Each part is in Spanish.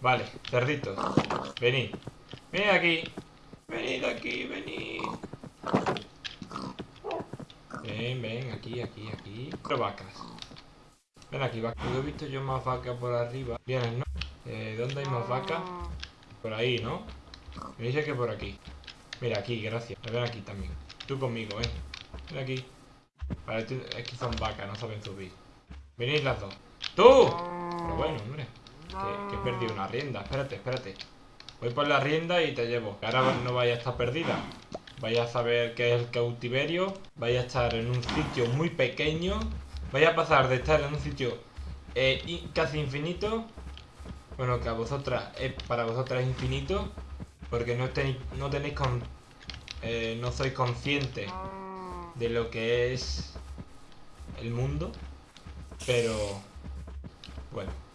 Vale, cerditos. Venid. Venid aquí. Venid aquí, venid. Ven, ven, aquí, aquí, aquí. Cuatro vacas. Ven aquí, vacas. He visto yo más vacas por arriba. Vienes, ¿no? Eh, ¿Dónde hay más vacas? Por ahí, ¿no? Me dice que por aquí. Mira, aquí, gracias. Ven aquí también. Tú conmigo, ven. Ven aquí. Es que son vacas, no saben subir. Venid las dos. ¡Tú! Pero bueno, hombre. Que, que he perdido una rienda. Espérate, espérate. Voy por la rienda y te llevo. Que ahora no vaya a estar perdida. Vaya a saber qué es el cautiverio. Vaya a estar en un sitio muy pequeño. Vaya a pasar de estar en un sitio eh, casi infinito. Bueno, que a vosotras, es, para vosotras es infinito. Porque no tenéis, no tenéis con, eh, no sois conscientes de lo que es el mundo. Pero, bueno.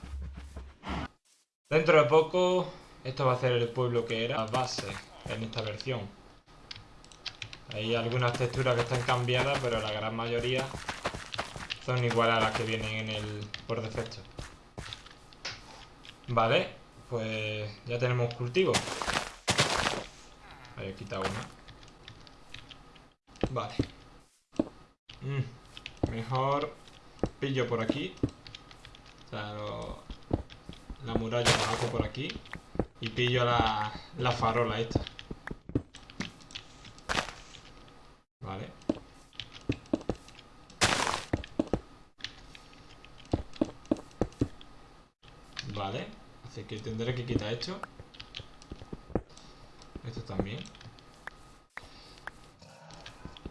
Dentro de poco, esto va a ser el pueblo que era la base en esta versión. Hay algunas texturas que están cambiadas, pero la gran mayoría son iguales a las que vienen en el por defecto. Vale, pues ya tenemos cultivo. Ahí he quitado una. Vale. Mm, mejor pillo por aquí. O sea, lo- la muralla la hago por aquí. Y pillo la, la farola esta. Vale. Vale. Así que tendré que quitar esto. Esto también.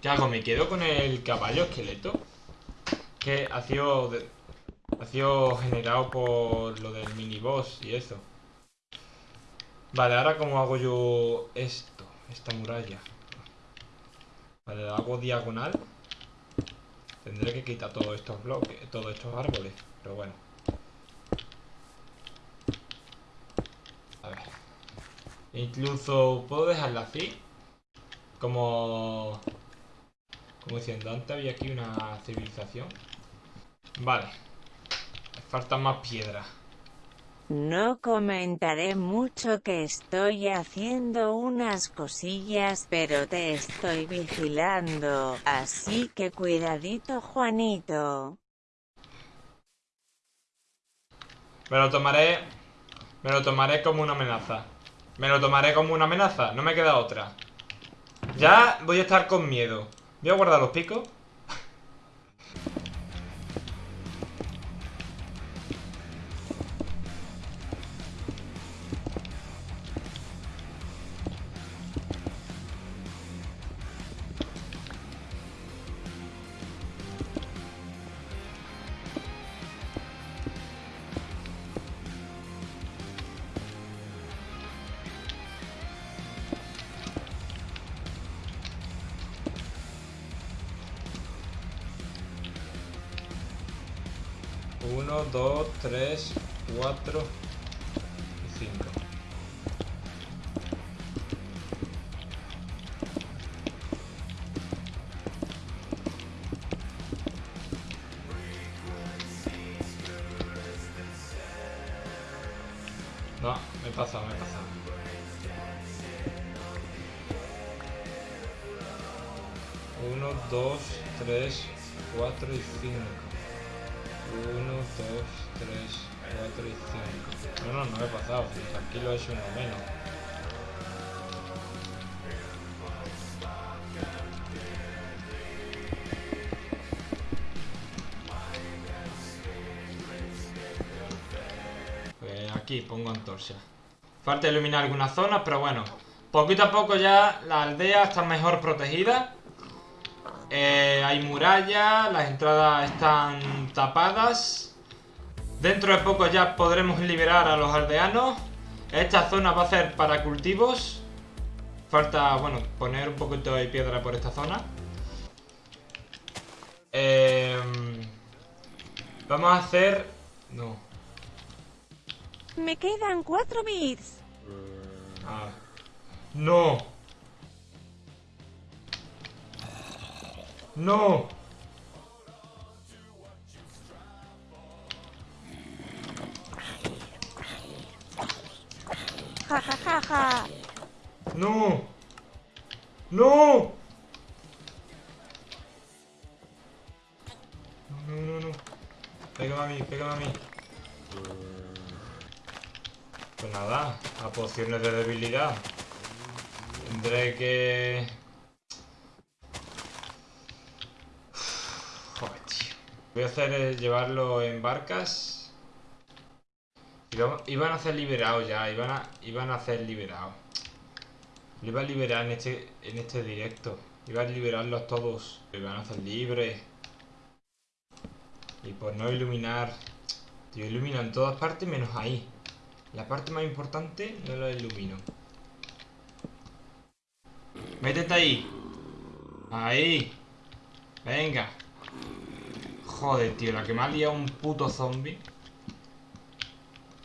¿Qué hago? ¿Me quedo con el caballo esqueleto? Que ha sido, de- ha sido generado por lo del miniboss y eso. Vale, ahora cómo hago yo esto, esta muralla. Vale, la hago diagonal. Tendré que quitar todos estos bloques, todos estos árboles, pero bueno. A ver. Incluso puedo dejarla así. Como... Como diciendo, antes había aquí una civilización. Vale. Falta más piedra. No comentaré mucho que estoy haciendo unas cosillas, pero te estoy vigilando, así que cuidadito Juanito. Me lo tomaré... Me lo tomaré como una amenaza. Me lo tomaré como una amenaza. No me queda otra. Ya voy a estar con miedo. Voy a guardar los picos. Uno, dos, tres, cuatro y cinco. No, me he pasado, me he pasado. Uno, dos, tres, cuatro y cinco. Uno, dos, tres, cuatro y cinco. No, no, me he pasado. Tranquilo, es uno menos. Pues aquí pongo antorcha. Falta iluminar algunas zonas, pero bueno. Poquito a poco ya la aldea está mejor protegida. Eh, hay murallas, las entradas están tapadas. Dentro de poco ya podremos liberar a los aldeanos. Esta zona va a ser para cultivos. Falta, bueno, poner un poquito de piedra por esta zona. Em, vamos a hacer... No. Me quedan cuatro bits. Ah. No. No. jaja. ¡No! ¡No! No, no, no, no. Pégame a mí, pégame a mí. Pues nada, a pociones de debilidad. Tendré que... Joder, tío. Voy a hacer es llevarlo en barcas. Iban- a hacer liberados ya, iban a, iban a hacer liberados. Lo iba a liberar en este, en este directo. Iba a liberarlos todos. Lo iban a hacer libres. Y por no iluminar... Yo ilumino en todas partes menos ahí. La parte más importante no la ilumino. Métete ahí. Ahí. Venga. Joder, tío. La que me ha liado un puto zombie.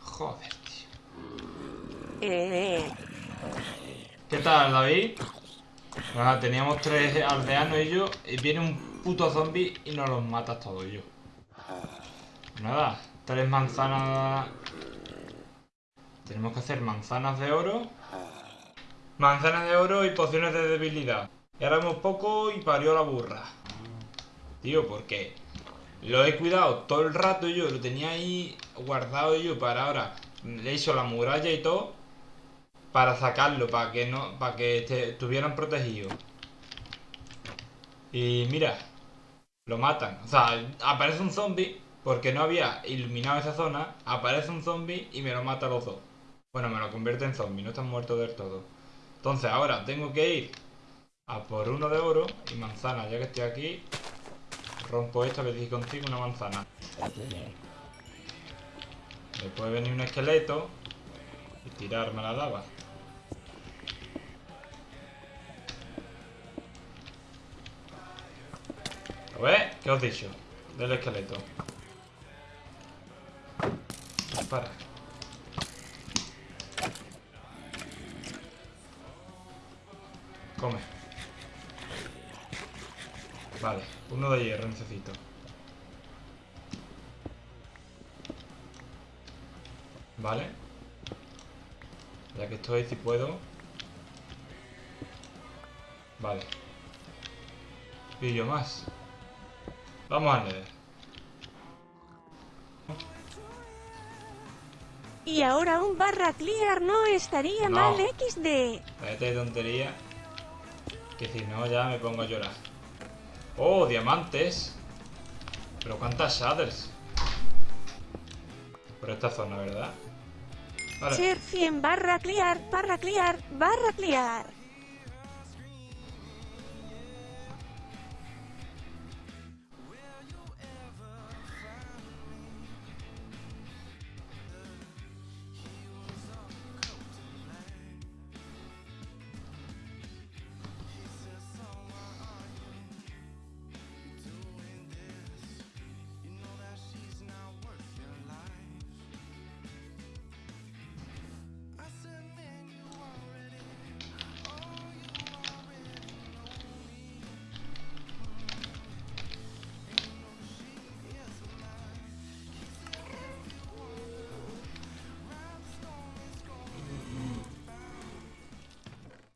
Joder, tío. ¿Qué tal, David? Nada, teníamos tres aldeanos y yo. Y viene un puto zombie y nos los mata todos yo. Nada, tres manzanas. Tenemos que hacer manzanas de oro. Manzanas de oro y pociones de debilidad. Y poco y parió la burra. Tío, ¿por qué? Lo he cuidado todo el rato yo, lo tenía ahí guardado yo para ahora. Le hecho la muralla y todo para sacarlo, para que no, para que este- estuvieran protegidos. Y mira, lo matan. O sea, aparece un zombie porque no había iluminado esa zona. Aparece un zombie y me lo mata a los dos. Bueno, me lo convierte en zombie, no están muertos del todo. Entonces ahora tengo que ir a por uno de oro y manzana. Ya que estoy aquí, rompo esto que dije contigo una manzana. Me puede venir un esqueleto y tirarme la lava. ¿Lo ves? ¿Qué os he dicho? Del esqueleto. Dispara. Come. Vale, uno de hierro necesito. Vale. Ya que estoy, si puedo. Vale. Y yo más. Vamos a leer. y ahora un barra clear no estaría No. mal XD. Cállate de tontería. Que si no ya me pongo a llorar. ¡Oh, diamantes! Pero cuántas shaders. Por esta zona, ¿verdad? Vale. Ser 100 barra clear, barra clear, barra clear.